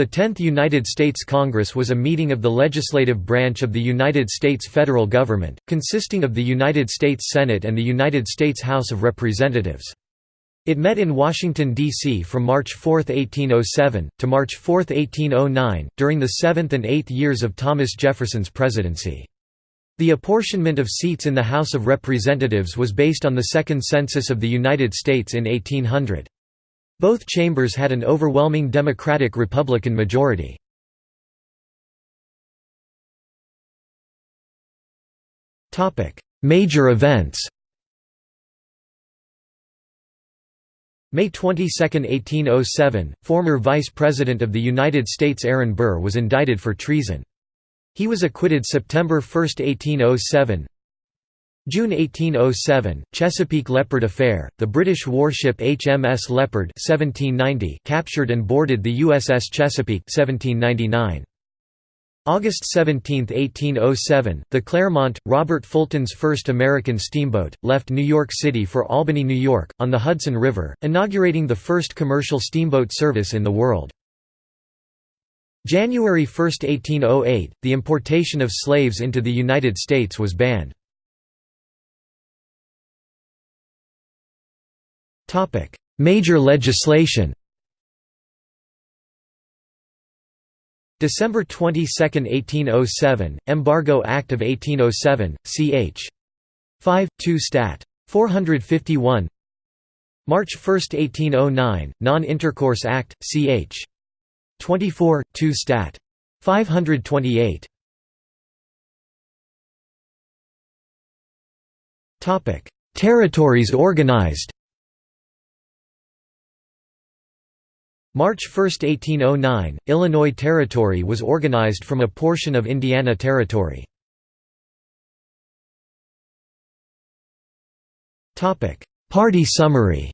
The Tenth United States Congress was a meeting of the legislative branch of the United States federal government, consisting of the United States Senate and the United States House of Representatives. It met in Washington, D.C. from March 4, 1807, to March 4, 1809, during the seventh and eighth years of Thomas Jefferson's presidency. The apportionment of seats in the House of Representatives was based on the Second Census of the United States in 1800. Both chambers had an overwhelming Democratic-Republican majority. Major events May 22, 1807, former Vice President of the United States Aaron Burr was indicted for treason. He was acquitted September 1, 1807. June 1807, Chesapeake Leopard Affair, the British warship HMS Leopard 1790 captured and boarded the USS Chesapeake 1799. August 17, 1807, the Clermont, Robert Fulton's first American steamboat, left New York City for Albany, New York, on the Hudson River, inaugurating the first commercial steamboat service in the world. January 1, 1808, the importation of slaves into the United States was banned. Major legislation December 22, 1807, Embargo Act of 1807, ch. 5, 2 Stat. 451 March 1, 1809, Non-Intercourse Act, ch. 24, 2 Stat. 528 Territories organized March 1, 1809, Illinois Territory was organized from a portion of Indiana Territory. Party summary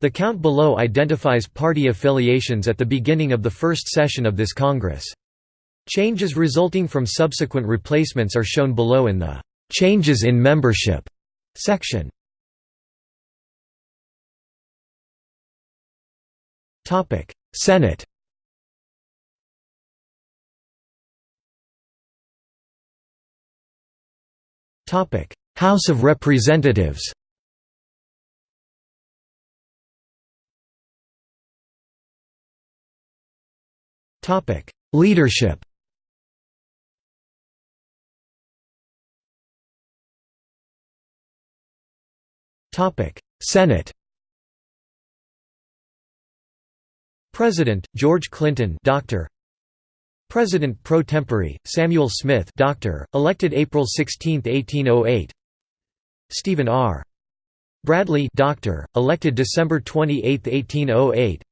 The count below identifies party affiliations at the beginning of the first session of this Congress. Changes resulting from subsequent replacements are shown below in the "'Changes in Membership' section. Topic: Senate. Topic: House of Representatives. Topic: Leadership. Topic: Senate. President George Clinton, Doctor. President pro tempore Samuel Smith, Doctor, elected April 16, 1808. Stephen R. Bradley, Doctor, elected December 28, 1808.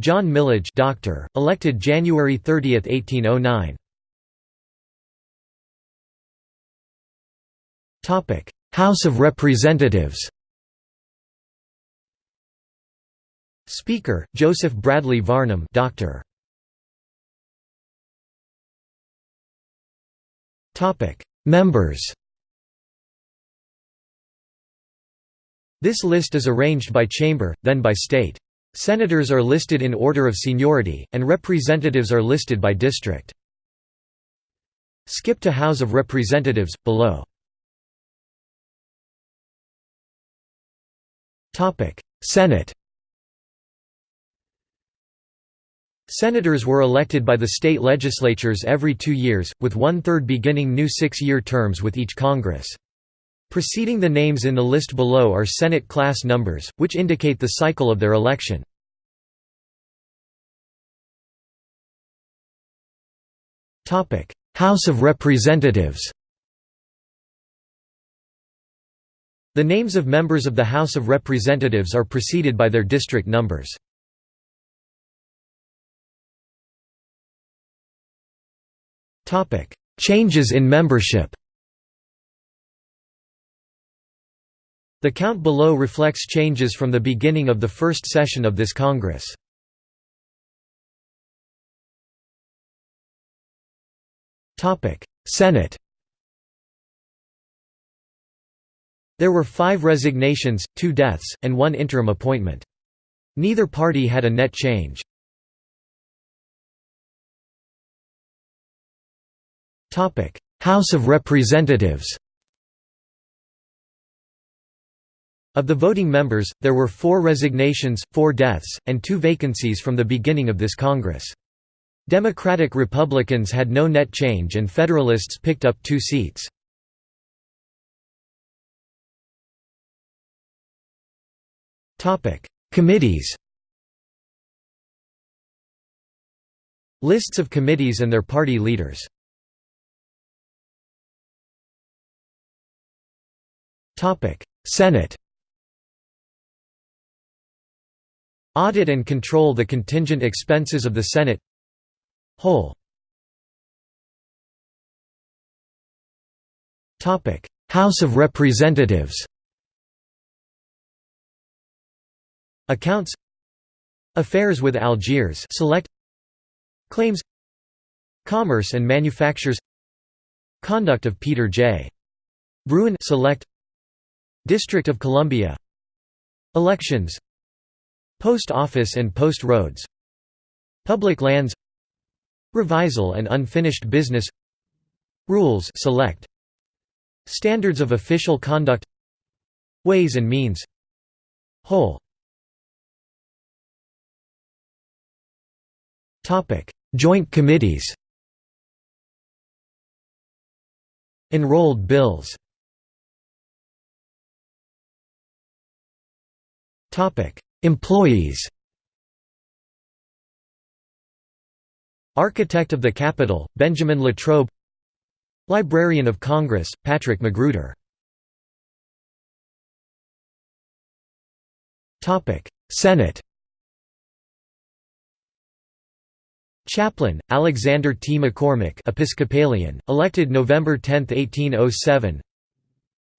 John Milledge, Doctor, elected January 30, 1809. Topic: House of Representatives. Speaker, Joseph Bradley Varnum Doctor. Members This list is arranged by chamber, then by state. Senators are listed in order of seniority, and representatives are listed by district. Skip to House of Representatives, below. Senate Senators were elected by the state legislatures every two years, with one-third beginning new six-year terms with each Congress. Preceding the names in the list below are Senate class numbers, which indicate the cycle of their election. House of Representatives The names of members of the House of Representatives are preceded by their district numbers. Topic: Changes in membership. The count below reflects changes from the beginning of the first session of this Congress. Topic: Senate. There were five resignations, two deaths, and one interim appointment. Neither party had a net change. House of Representatives Of the voting members, there were four resignations, four deaths, and two vacancies from the beginning of this Congress. Democratic Republicans had no net change and Federalists picked up two seats. Committees Lists of committees and their party leaders Senate Audit and control the contingent expenses of the Senate Whole Topic: House of Representatives Accounts Affairs with Algiers select Claims Commerce and Manufactures Conduct of Peter J. Bruin select District of Columbia. Elections. Post Office and Post Roads. Public Lands. Revisal and Unfinished Business. Rules select. Standards of Official Conduct. Ways and Means. Whole. Joint committees. Enrolled bills Employees Architect of the Capitol, Benjamin Latrobe Librarian of Congress, Patrick Magruder Senate Chaplain, Alexander T. McCormick Episcopalian, elected November 10, 1807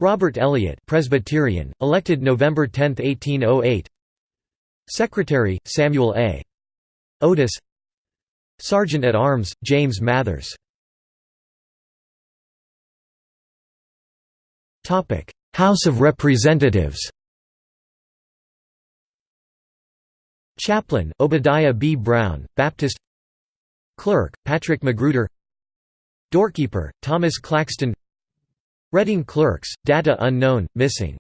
Robert Elliott Presbyterian, elected November 10, 1808 Secretary, Samuel A. Otis. Sergeant at Arms, James Mathers. House of Representatives. Chaplain, Obadiah B. Brown, Baptist. Clerk, Patrick Magruder. Doorkeeper, Thomas Claxton Reading Clerks, data unknown, missing.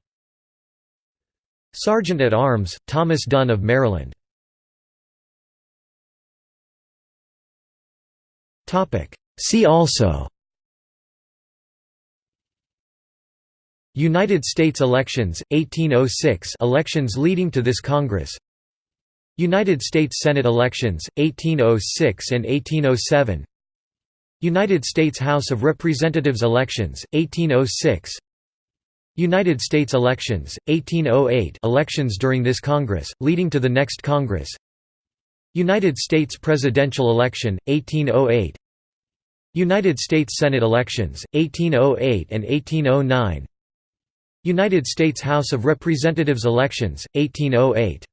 Sergeant at Arms, Thomas Dunn of Maryland. See also. United States elections, 1806 elections leading to this Congress. United States Senate elections, 1806 and 1807 United States House of Representatives elections, 1806 United States elections, 1808 elections during this Congress, leading to the next Congress. United States presidential election, 1808 United States Senate elections, 1808 and 1809 United States House of Representatives elections, 1808